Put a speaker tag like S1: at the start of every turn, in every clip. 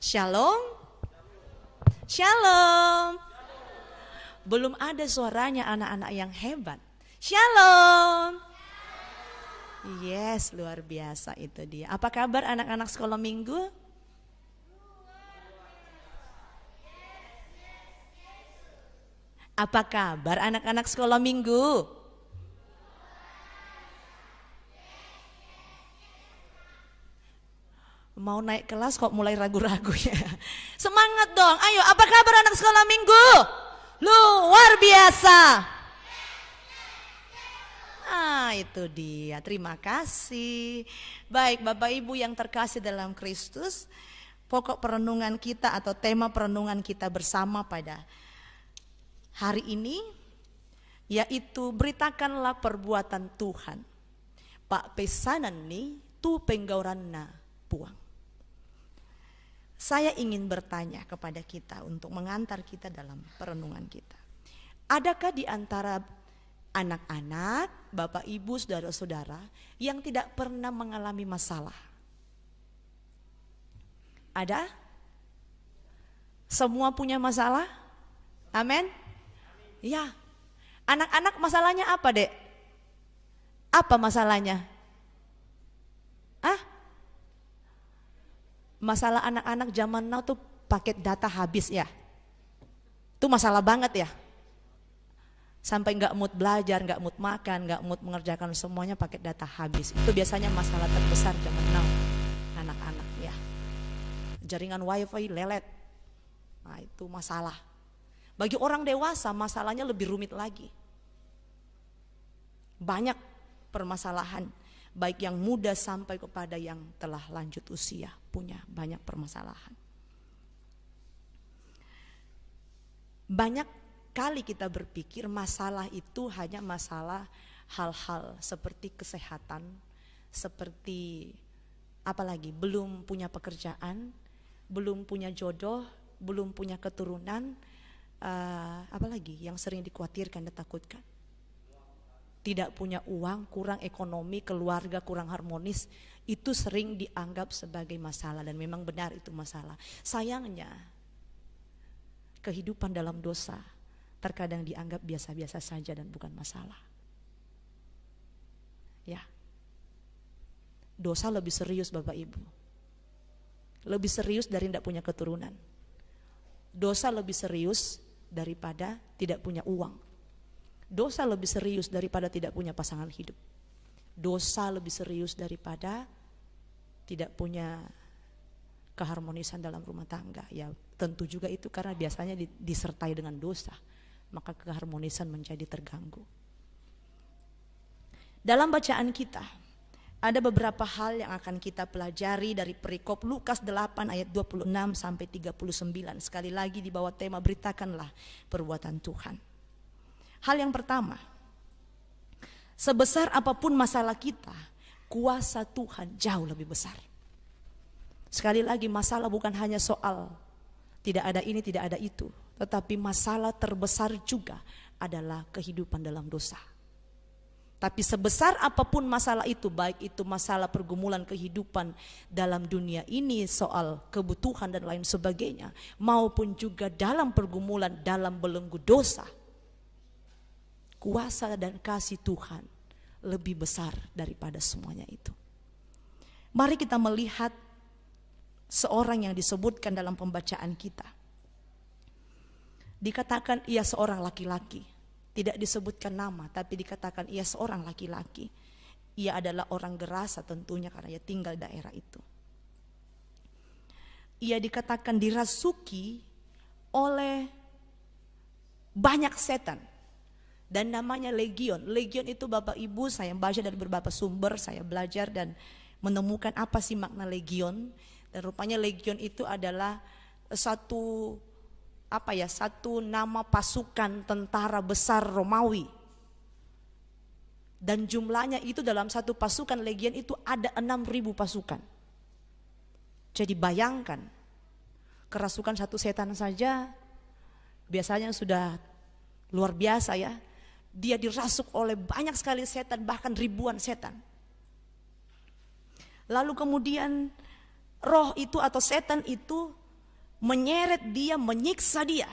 S1: Shalom. Shalom. Belum ada suaranya anak-anak yang hebat. Shalom. Yes, luar biasa itu dia. Apa kabar anak-anak sekolah minggu? Apa kabar anak-anak sekolah minggu? Mau naik kelas kok mulai ragu-ragu ya. Semangat dong, ayo apa kabar anak sekolah minggu? Luar biasa. Ah itu dia, terima kasih. Baik Bapak Ibu yang terkasih dalam Kristus, pokok perenungan kita atau tema perenungan kita bersama pada hari ini yaitu beritakanlah perbuatan Tuhan. Pak pesanan nih tu penggauranna puang. Saya ingin bertanya kepada kita untuk mengantar kita dalam perenungan kita. Adakah di antara anak-anak, bapak ibu, saudara-saudara yang tidak pernah mengalami masalah. Ada? Semua punya masalah? Amin? Ya. Anak-anak masalahnya apa, Dek? Apa masalahnya? Ah? Masalah anak-anak zaman now tuh paket data habis ya. Itu masalah banget ya sampai nggak mood belajar, nggak mood makan, nggak mood mengerjakan semuanya pakai data habis. Itu biasanya masalah terbesar zaman now anak-anak ya. Jaringan wifi lelet, nah itu masalah. Bagi orang dewasa masalahnya lebih rumit lagi. Banyak permasalahan, baik yang muda sampai kepada yang telah lanjut usia punya banyak permasalahan. Banyak kali kita berpikir masalah itu hanya masalah hal-hal seperti kesehatan, seperti apalagi belum punya pekerjaan, belum punya jodoh, belum punya keturunan, uh, apalagi yang sering dikhawatirkan dan takutkan. Tidak punya uang, kurang ekonomi, keluarga kurang harmonis, itu sering dianggap sebagai masalah dan memang benar itu masalah. Sayangnya, kehidupan dalam dosa terkadang dianggap biasa-biasa saja dan bukan masalah. Ya. Dosa lebih serius Bapak Ibu. Lebih serius dari tidak punya keturunan. Dosa lebih serius daripada tidak punya uang. Dosa lebih serius daripada tidak punya pasangan hidup. Dosa lebih serius daripada tidak punya keharmonisan dalam rumah tangga. Ya tentu juga itu karena biasanya disertai dengan dosa maka keharmonisan menjadi terganggu. Dalam bacaan kita, ada beberapa hal yang akan kita pelajari dari perikop Lukas 8 ayat 26 sampai 39. Sekali lagi di bawah tema beritakanlah perbuatan Tuhan. Hal yang pertama, sebesar apa pun masalah kita, kuasa Tuhan jauh lebih besar. Sekali lagi masalah bukan hanya soal tidak ada ini, tidak ada itu. Tetapi masalah terbesar juga adalah kehidupan dalam dosa. Tapi sebesar apa pun masalah itu, baik itu masalah pergumulan kehidupan dalam dunia ini, soal kebutuhan dan lain sebagainya, maupun juga dalam pergumulan dalam belenggu dosa, kuasa dan kasih Tuhan lebih besar daripada semuanya itu. Mari kita melihat seorang yang disebutkan dalam pembacaan kita Dikatakan ia seorang laki-laki. Tidak disebutkan nama, tapi dikatakan ia seorang laki-laki. Ia adalah orang gerasa tentunya karena ia tinggal daerah itu. Ia dikatakan dirasuki oleh banyak setan dan namanya legion. Legion itu Bapak Ibu saya baca dari beberapa sumber, saya belajar dan menemukan apa sih makna legion. Dan rupanya legion itu adalah satu apa ya satu nama pasukan tentara besar Romawi dan jumlahnya itu dalam satu pasukan legion itu ada 6000 pasukan jadi bayangkan kerasukan satu setan saja biasanya sudah luar biasa ya dia dirasuk oleh banyak sekali setan bahkan ribuan setan lalu kemudian roh itu atau setan itu menyeret dia, menyiksa dia.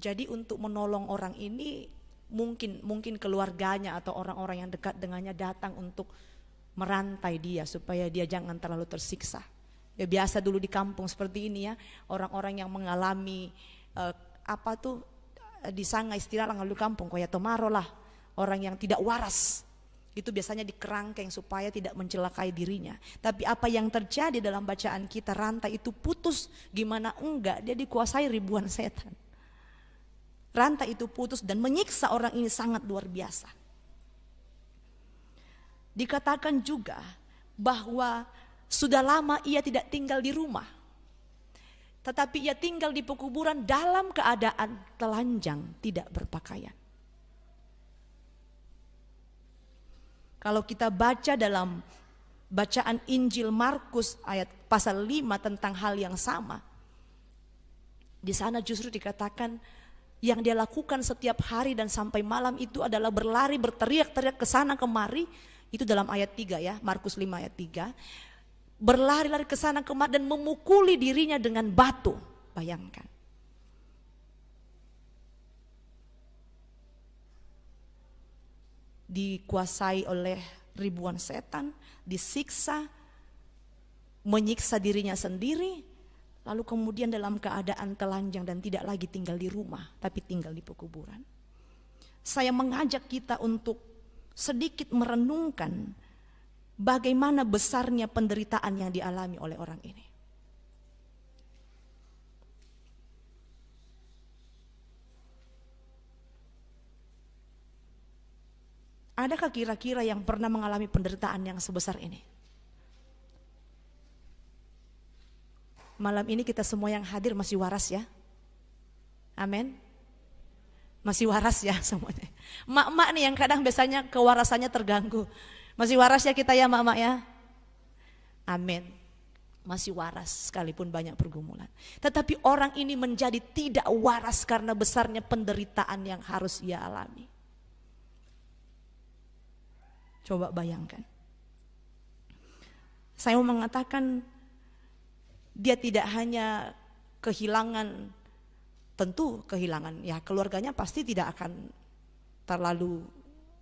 S1: Jadi untuk menolong orang ini mungkin mungkin keluarganya atau orang-orang yang dekat dengannya datang untuk merantai dia supaya dia jangan terlalu tersiksa. Ya biasa dulu di kampung seperti ini ya, orang-orang yang mengalami uh, apa tuh di sana istilah lalu kampung kaya tomaro lah, orang yang tidak waras itu biasanya dikerangkeng supaya tidak mencelakai dirinya. Tapi apa yang terjadi dalam bacaan kita rantai itu putus, gimana enggak dia dikuasai ribuan setan. Rantai itu putus dan menyiksa orang ini sangat luar biasa. Dikatakan juga bahwa sudah lama ia tidak tinggal di rumah. Tetapi ia tinggal di pekuburan dalam keadaan telanjang, tidak berpakaian. Kalau kita baca dalam bacaan Injil Markus ayat pasal 5 tentang hal yang sama. Di sana justru dikatakan yang dia lakukan setiap hari dan sampai malam itu adalah berlari berteriak-teriak ke sana kemari. Itu dalam ayat 3 ya, Markus 5 ayat 3. Berlari-lari ke sana kemari dan memukuli dirinya dengan batu. Bayangkan. dikuasai oleh ribuan setan, disiksa, menyiksa dirinya sendiri, lalu kemudian dalam keadaan telanjang dan tidak lagi tinggal di rumah, tapi tinggal di pekuburan. Saya mengajak kita untuk sedikit merenungkan bagaimana besarnya penderitaan yang dialami oleh orang ini. Adakah kira-kira yang pernah mengalami penderitaan yang sebesar ini? Malam ini kita semua yang hadir masih waras ya. Amin. Masih waras ya semuanya. Mak-mak nih yang kadang biasanya kewarasannya terganggu. Masih waras ya kita ya mak-mak ya. Amin. Masih waras sekalipun banyak pergumulan. Tetapi orang ini menjadi tidak waras karena besarnya penderitaan yang harus ia alami. Coba bayangkan. Saya mau mengatakan dia tidak hanya kehilangan tentu kehilangan ya keluarganya pasti tidak akan terlalu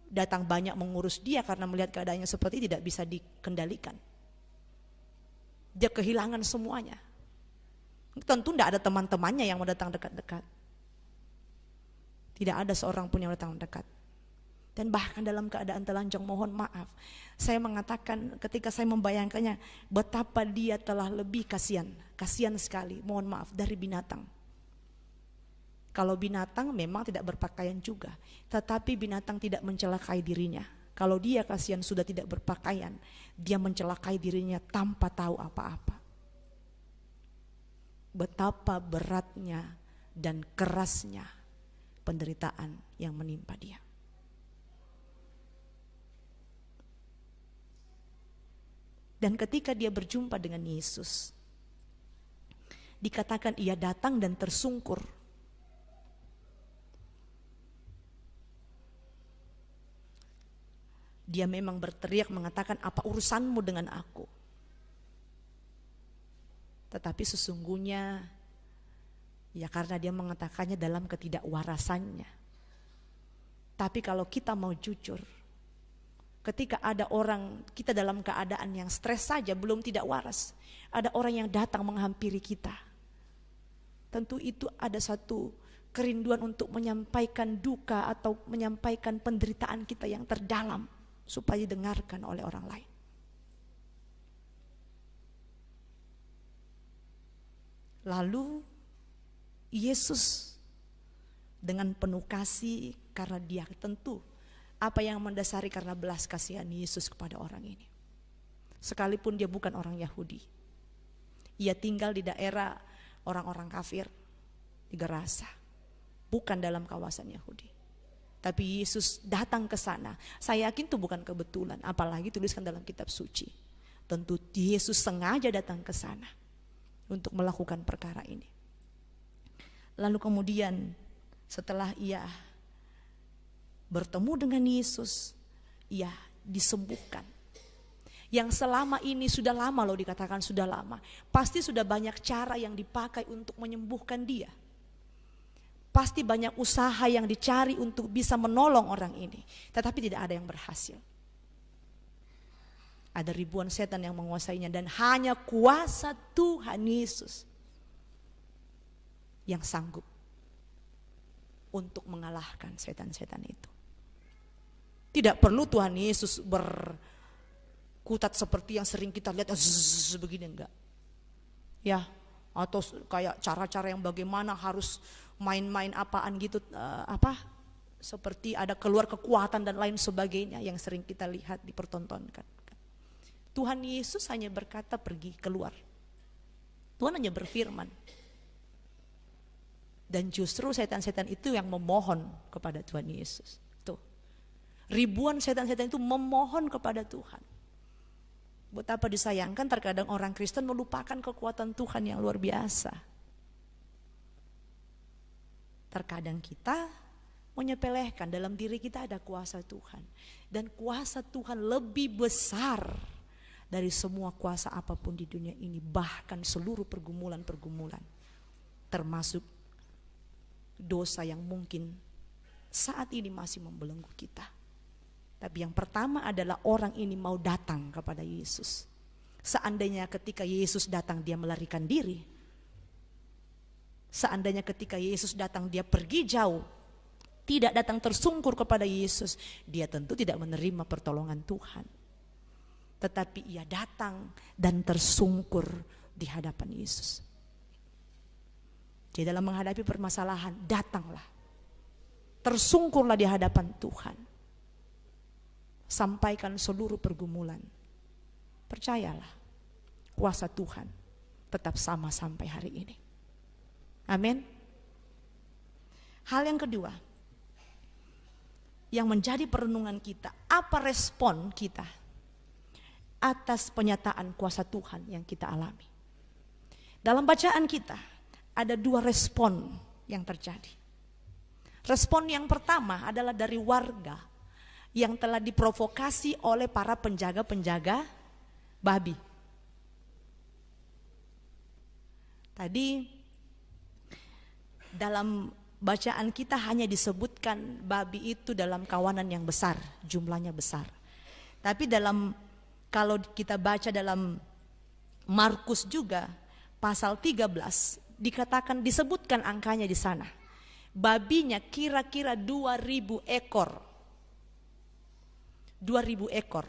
S1: datang banyak mengurus dia karena melihat keadaannya seperti tidak bisa dikendalikan. Dia kehilangan semuanya. Tentu tidak ada teman-temannya yang mau datang dekat-dekat. Tidak ada seorang pun yang datang dekat dan bahkan dalam keadaan telanjang mohon maaf. Saya mengatakan ketika saya membayangkannya betapa dia telah lebih kasihan, kasihan sekali, mohon maaf dari binatang. Kalau binatang memang tidak berpakaian juga, tetapi binatang tidak mencelakai dirinya. Kalau dia kasihan sudah tidak berpakaian, dia mencelakai dirinya tanpa tahu apa-apa. Betapa beratnya dan kerasnya penderitaan yang menimpa dia. Dan ketika dia berjumpa dengan Yesus, dikatakan ia datang dan tersungkur. Dia memang berteriak mengatakan apa urusanmu dengan aku. Tetapi sesungguhnya ya karena dia mengatakannya dalam ketidakwarasannya. Tapi kalau kita mau jujur, Ketika ada orang kita dalam keadaan yang stres saja belum tidak waras. Ada orang yang datang menghampiri kita. Tentu itu ada satu kerinduan untuk menyampaikan duka atau menyampaikan penderitaan kita yang terdalam supaya didengarkan oleh orang lain. Lalu Yesus dengan penuh kasih karena dia tentu apa yang mendasari karena belas kasihan Yesus kepada orang ini. Sekalipun dia bukan orang Yahudi. Ia tinggal di daerah orang-orang kafir di Gerasa. Bukan dalam kawasan Yahudi. Tapi Yesus datang ke sana. Saya yakin itu bukan kebetulan, apalagi tuliskan dalam kitab suci. Tentu Yesus sengaja datang ke sana untuk melakukan perkara ini. Lalu kemudian setelah ia bertemu dengan Yesus, ia disembuhkan. yang selama ini sudah lama loh dikatakan sudah lama. Pasti sudah banyak cara yang dipakai untuk menyembuhkan dia. Pasti banyak usaha yang dicari untuk bisa menolong orang ini. Tetapi tidak ada yang berhasil. Ada ribuan setan yang menguasainya dan hanya kuasa Tuhan Yesus yang sanggup untuk mengalahkan setan-setan itu. Tidak perlu Tuhan Yesus ber kutat seperti yang sering kita lihat zzz, begini enggak ya atau kayak cara-cara yang bagaimana harus main-main apaan gitu uh, apa seperti ada keluar kekuatan dan lain sebagainya yang sering kita lihat dipertontonkan. Tuhan Yesus hanya berkata pergi keluar. Tuhan hanya berfirman. Dan justru setan-setan itu yang memohon kepada Tuhan Yesus. Tuh. Ribuan setan-setan itu memohon kepada Tuhan. Betapa disayangkan? Terkadang orang Kristen melupakan kekuatan Tuhan yang luar biasa. Terkadang kita menyepelehkan dalam diri kita ada kuasa Tuhan. Dan kuasa Tuhan lebih besar dari semua kuasa apa pun di dunia ini. Bahkan seluruh pergumulan-pergumulan. Termasuk dosa yang mungkin saat ini masih membelenggu kita. Tapi yang pertama adalah orang ini mau datang kepada Yesus. Seandainya ketika Yesus datang dia melarikan diri. Seandainya ketika Yesus datang dia pergi jauh. Tidak datang tersungkur kepada Yesus. Dia tentu tidak menerima pertolongan Tuhan. Tetapi ia datang dan tersungkur di hadapan Yesus. Jadi dalam menghadapi permasalahan datanglah. Tersungkurlah di hadapan Tuhan sampaikan seluruh pergumulan. Percayalah, kuasa Tuhan tetap sama sampai hari ini. Amin. Hal yang kedua, yang menjadi perenungan kita, apa respon kita atas penyataan kuasa Tuhan yang kita alami. Dalam bacaan kita, ada dua respon yang terjadi. Respon yang pertama adalah dari warga yang telah diprovokasi oleh para penjaga-penjaga babi. Tadi dalam bacaan kita hanya disebutkan babi itu dalam kawanan yang besar, jumlahnya besar. Tapi dalam kalau kita baca dalam Markus juga pasal 13 dikatakan disebutkan angkanya di sana. Babinya kira-kira 2000 ekor 2000 ekor.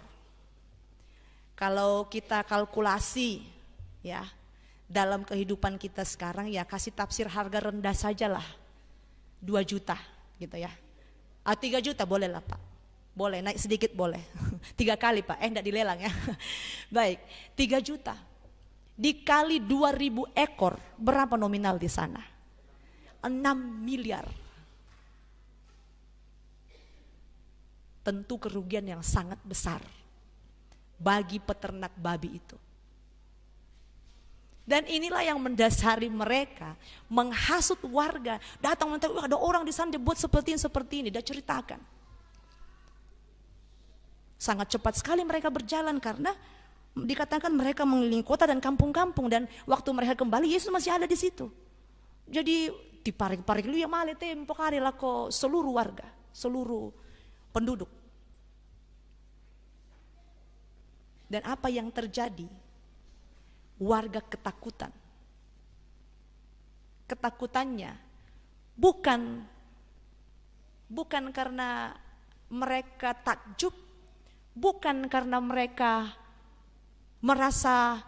S1: Kalau kita kalkulasi ya dalam kehidupan kita sekarang ya kasih tafsir harga rendah sajalah 2 juta gitu ya. Ah, 3 juta boleh lah Pak. Boleh naik sedikit boleh. Tiga kali Pak, eh enggak dilelang ya. Baik, 3 juta. Dikali 2000 ekor, berapa nominal di sana? 6 miliar tentu kerugian yang sangat besar bagi peternak babi itu. Dan inilah yang mendasari mereka menghasut warga. Datang nanti ada orang di sana dibuat seperti ini, seperti ini. Dia ceritakan. Sangat cepat sekali mereka berjalan karena dikatakan mereka mengelilingi kota dan kampung-kampung. Dan waktu mereka kembali Yesus masih ada di situ. Jadi diparik-parik lu yang male tempo lah kok seluruh warga, seluruh penduduk. Dan apa yang terjadi? Warga ketakutan. Ketakutannya bukan bukan karena mereka takjub, bukan karena mereka merasa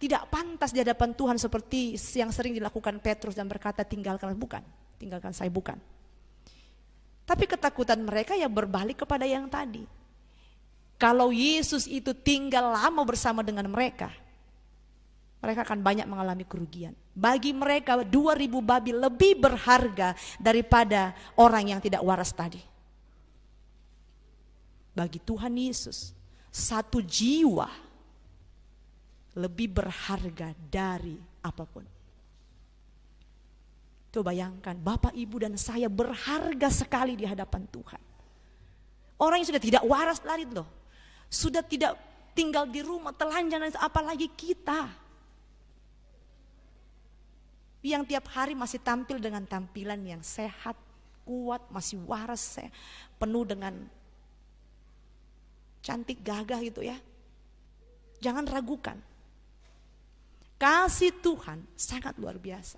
S1: tidak pantas di hadapan Tuhan seperti yang sering dilakukan Petrus dan berkata tinggalkan bukan, tinggalkan saya bukan. Tapi ketakutan mereka ya berbalik kepada yang tadi. Kalau Yesus itu tinggal lama bersama dengan mereka, mereka akan banyak mengalami kerugian. Bagi mereka 2000 babi lebih berharga daripada orang yang tidak waras tadi. Bagi Tuhan Yesus, satu jiwa lebih berharga dari apa pun. Coba bayangkan, Bapak, Ibu, dan saya berharga sekali di hadapan Tuhan. Orang yang sudah tidak waras lari loh sudah tidak tinggal di rumah, telanjang, apalagi kita. Yang tiap hari masih tampil dengan tampilan yang sehat, kuat, masih waras, penuh dengan cantik gagah gitu ya. Jangan ragukan. Kasih Tuhan sangat luar biasa.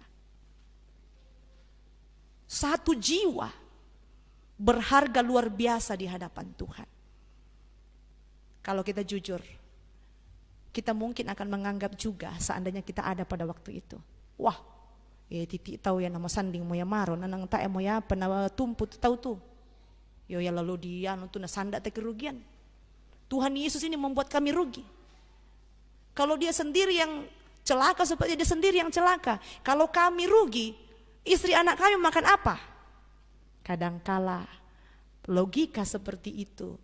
S1: Satu jiwa berharga luar biasa di hadapan Tuhan. Kalau kita jujur, kita mungkin akan menganggap juga seandainya kita ada pada waktu itu. Wah, ya titik tahu ya nama sanding moya maro, nanang tak moya apa nama tumput tahu tuh. Yo ya lalu dia nutu na sandak kerugian. Tuhan Yesus ini membuat kami rugi. Kalau dia sendiri yang celaka seperti dia sendiri yang celaka. Kalau kami rugi, istri anak kami makan apa? Kadangkala logika seperti itu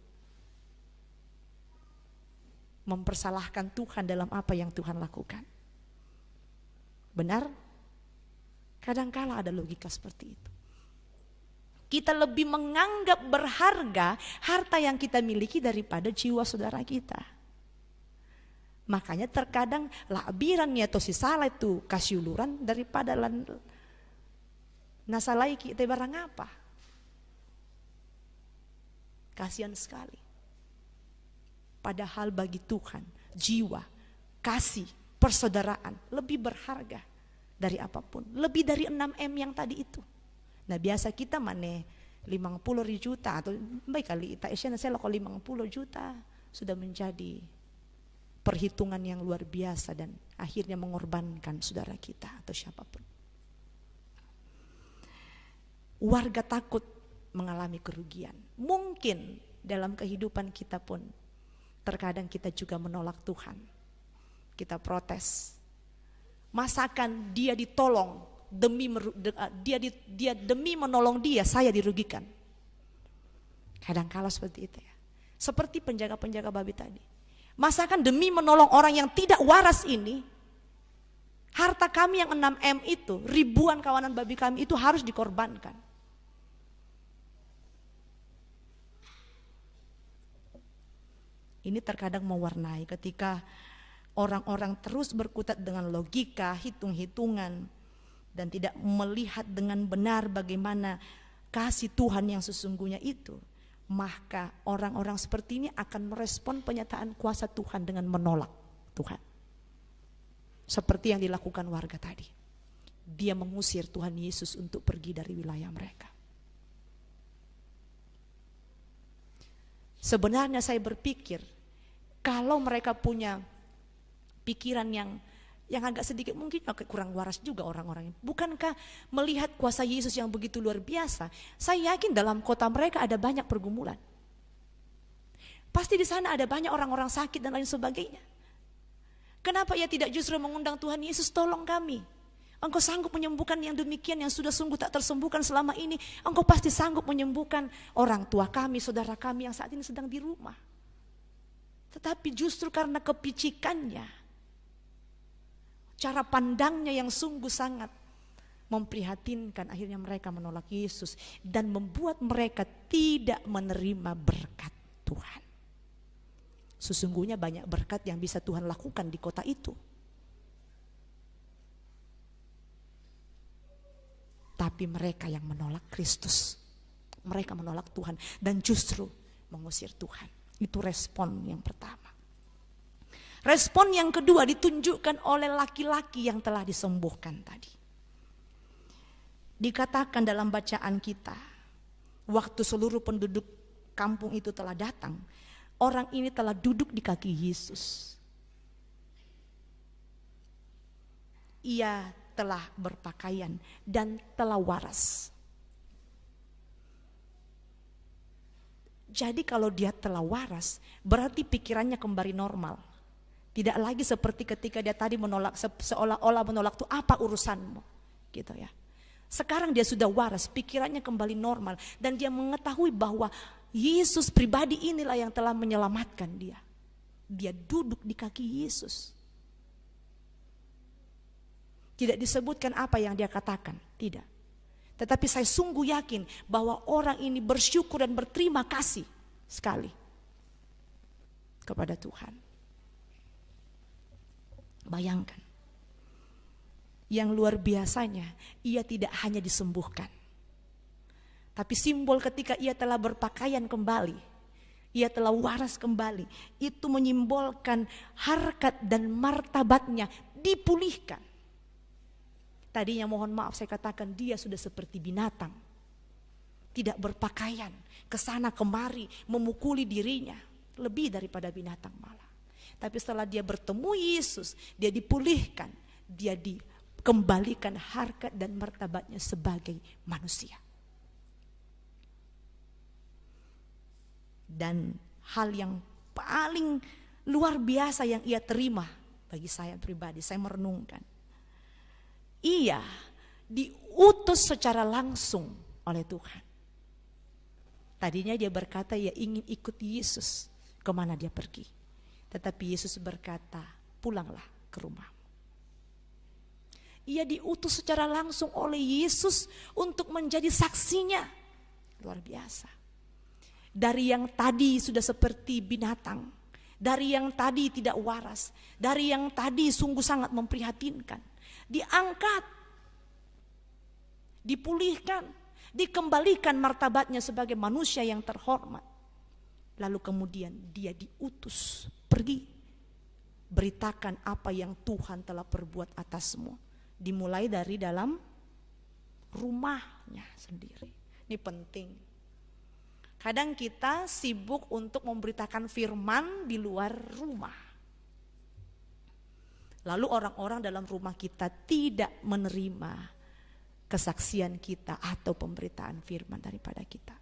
S1: mempersalahkan Tuhan dalam apa yang Tuhan lakukan. Benar? Kadangkala ada logika seperti itu. Kita lebih menganggap berharga harta yang kita miliki daripada jiwa saudara kita. Makanya terkadang labirannya atau si salah itu kasih uluran daripada nasalai kita barang apa. Kasihan sekali. Padahal bagi Tuhan jiwa, kasih, persaudaraan lebih berharga dari apa pun. Lebih dari 6M yang tadi itu. Nah biasa kita mana 50 juta atau baik kali tak saya kalau 50 juta sudah menjadi perhitungan yang luar biasa dan akhirnya mengorbankan saudara kita atau siapa pun. Warga takut mengalami kerugian. Mungkin dalam kehidupan kita pun terkadang kita juga menolak Tuhan. Kita protes. Masakan dia ditolong demi ah, dia dia demi menolong dia saya dirugikan. Kadang kala seperti itu ya. Seperti penjaga-penjaga babi tadi. Masakan demi menolong orang yang tidak waras ini, harta kami yang 6M itu, ribuan kawanan babi kami itu harus dikorbankan. Ini terkadang mewarnai ketika orang-orang terus berkutat dengan logika, hitung-hitungan, dan tidak melihat dengan benar bagaimana kasih Tuhan yang sesungguhnya itu, maka orang-orang seperti ini akan merespon penyataan kuasa Tuhan dengan menolak Tuhan. Seperti yang dilakukan warga tadi. Dia mengusir Tuhan Yesus untuk pergi dari wilayah mereka. Sebenarnya saya berpikir kalau mereka punya pikiran yang yang agak sedikit mungkin kurang waras juga orang-orang ini. Bukankah melihat kuasa Yesus yang begitu luar biasa, saya yakin dalam kota mereka ada banyak pergumulan. Pasti di sana ada banyak orang-orang sakit dan lain sebagainya. Kenapa ia tidak justru mengundang Tuhan Yesus tolong kami? Engkau sanggup menyembuhkan yang demikian yang sudah sungguh tak tersembuhkan selama ini. Engkau pasti sanggup menyembuhkan orang tua kami, saudara kami yang saat ini sedang di rumah. Tetapi justru karena kepicikannya, cara pandangnya yang sungguh sangat memprihatinkan, akhirnya mereka menolak Yesus dan membuat mereka tidak menerima berkat Tuhan. Sesungguhnya banyak berkat yang bisa Tuhan lakukan di kota itu. Tapi mereka yang menolak Kristus. Mereka menolak Tuhan dan justru mengusir Tuhan. Itu respon yang pertama. Respon yang kedua ditunjukkan oleh laki-laki yang telah disembuhkan tadi. Dikatakan dalam bacaan kita, waktu seluruh penduduk kampung itu telah datang, orang ini telah duduk di kaki Yesus. Ia telah berpakaian dan telah waras. Jadi kalau dia telah waras, berarti pikirannya kembali normal. Tidak lagi seperti ketika dia tadi menolak seolah-olah menolak itu apa urusanmu, gitu ya. Sekarang dia sudah waras, pikirannya kembali normal dan dia mengetahui bahwa Yesus pribadi inilah yang telah menyelamatkan dia. Dia duduk di kaki Yesus. Tidak disebutkan apa yang dia katakan, tidak. Tetapi saya sungguh yakin bahwa orang ini bersyukur dan berterima kasih sekali kepada Tuhan. Bayangkan. Yang luar biasanya, ia tidak hanya disembuhkan. Tapi simbol ketika ia telah berpakaian kembali, ia telah waras kembali. Itu menyimbolkan harkat dan martabatnya dipulihkan. Tadinya mohon maaf saya katakan dia sudah seperti binatang. Tidak berpakaian, ke sana kemari, memukuli dirinya. Lebih daripada binatang malah. Tapi setelah dia bertemu Yesus, dia dipulihkan. Dia dikembalikan harkat dan martabatnya sebagai manusia. Dan hal yang paling luar biasa yang ia terima bagi saya pribadi, saya merenungkan ia diutus secara langsung oleh Tuhan. Tadinya dia berkata ia ingin ikut Yesus ke mana dia pergi. Tetapi Yesus berkata pulanglah ke rumah. Ia diutus secara langsung oleh Yesus untuk menjadi saksinya. Luar biasa. Dari yang tadi sudah seperti binatang. Dari yang tadi tidak waras. Dari yang tadi sungguh sangat memprihatinkan diangkat, dipulihkan, dikembalikan martabatnya sebagai manusia yang terhormat. Lalu kemudian dia diutus pergi beritakan apa yang Tuhan telah perbuat atasmu. Dimulai dari dalam rumahnya sendiri. Ini penting. Kadang kita sibuk untuk memberitakan firman di luar rumah. Lalu orang-orang dalam rumah kita tidak menerima kesaksian kita atau pemberitaan firman daripada kita.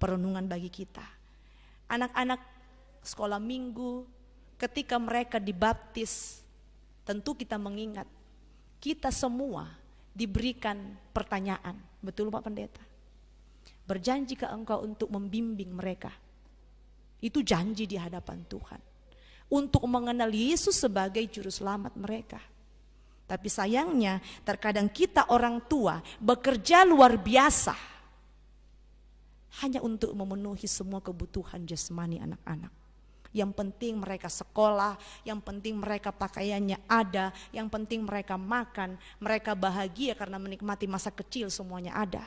S1: Perenungan bagi kita. Anak-anak sekolah minggu ketika mereka dibaptis tentu kita mengingat kita semua diberikan pertanyaan. Betul Pak Pendeta? Berjanji ke engkau untuk membimbing mereka. Itu janji di hadapan Tuhan untuk mengenal Yesus sebagai juru selamat mereka. Tapi sayangnya terkadang kita orang tua bekerja luar biasa hanya untuk memenuhi semua kebutuhan jasmani anak-anak. Yang penting mereka sekolah, yang penting mereka pakaiannya ada, yang penting mereka makan, mereka bahagia karena menikmati masa kecil semuanya ada.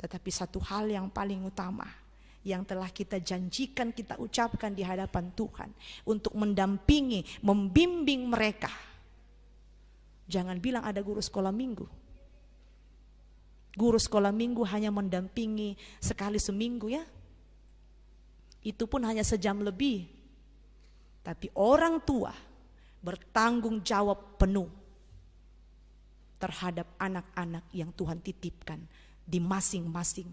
S1: Tetapi satu hal yang paling utama, yang telah kita janjikan, kita ucapkan di hadapan Tuhan untuk mendampingi, membimbing mereka. Jangan bilang ada guru sekolah minggu. Guru sekolah minggu hanya mendampingi sekali seminggu ya. Itu pun hanya sejam lebih. Tapi orang tua bertanggung jawab penuh terhadap anak-anak yang Tuhan titipkan di masing-masing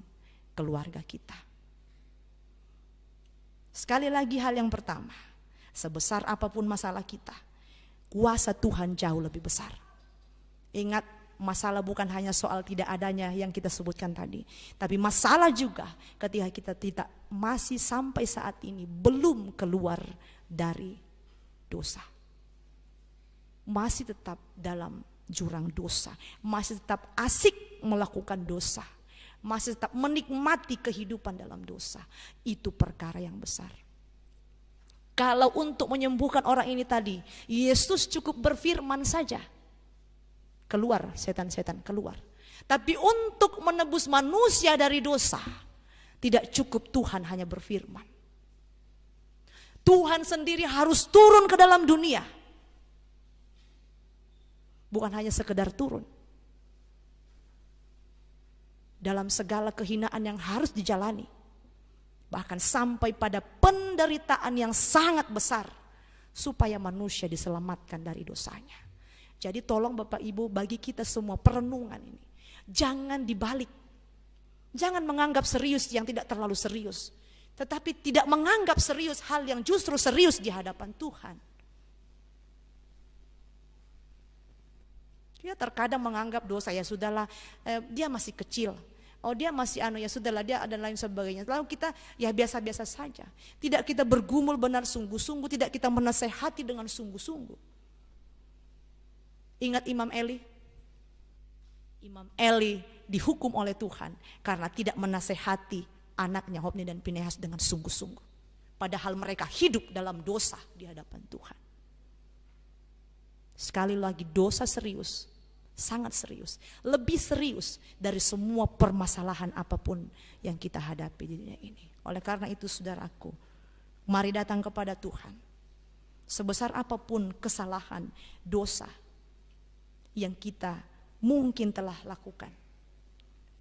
S1: keluarga kita. Sekali lagi hal yang pertama, sebesar apa pun masalah kita, kuasa Tuhan jauh lebih besar. Ingat, masalah bukan hanya soal tidak adanya yang kita sebutkan tadi, tapi masalah juga ketika kita tidak masih sampai saat ini belum keluar dari dosa. Masih tetap dalam jurang dosa, masih tetap asik melakukan dosa masih tetap menikmati kehidupan dalam dosa. Itu perkara yang besar. Kalau untuk menyembuhkan orang ini tadi, Yesus cukup berfirman saja. Keluar setan-setan, keluar. Tapi untuk menebus manusia dari dosa, tidak cukup Tuhan hanya berfirman. Tuhan sendiri harus turun ke dalam dunia. Bukan hanya sekedar turun, dalam segala kehinaan yang harus dijalani. Bahkan sampai pada penderitaan yang sangat besar supaya manusia diselamatkan dari dosanya. Jadi tolong Bapak Ibu bagi kita semua perenungan ini. Jangan dibalik. Jangan menganggap serius yang tidak terlalu serius. Tetapi tidak menganggap serius hal yang justru serius di hadapan Tuhan. Dia terkadang menganggap dosa ya sudahlah, eh, dia masih kecil. Oh dia masih anu ya sudahlah dia ada lain sebagainya. Lalu kita ya biasa-biasa saja. Tidak kita bergumul benar sungguh-sungguh, tidak kita menasehati dengan sungguh-sungguh. Ingat Imam Eli? Imam Eli dihukum oleh Tuhan karena tidak menasehati anaknya Hobni dan Pinehas dengan sungguh-sungguh. Padahal mereka hidup dalam dosa di hadapan Tuhan. Sekali lagi dosa serius, sangat serius, lebih serius dari semua permasalahan apa pun yang kita hadapi di dunia ini. Oleh karena itu saudaraku, mari datang kepada Tuhan. Sebesar apa pun kesalahan, dosa yang kita mungkin telah lakukan.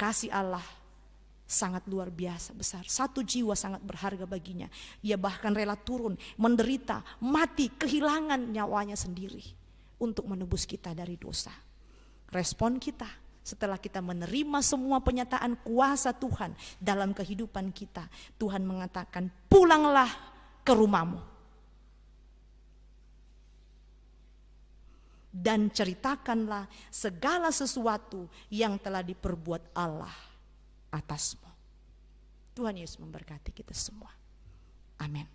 S1: Kasih Allah sangat luar biasa besar. Satu jiwa sangat berharga baginya. Ia bahkan rela turun, menderita, mati, kehilangan nyawanya sendiri untuk menebus kita dari dosa. Respon kita setelah kita menerima semua penyataan kuasa Tuhan dalam kehidupan kita, Tuhan mengatakan, "Pulanglah ke rumahmu." Dan ceritakanlah segala sesuatu yang telah diperbuat Allah atasmu. Tuhan Yesus memberkati kita semua. Amin.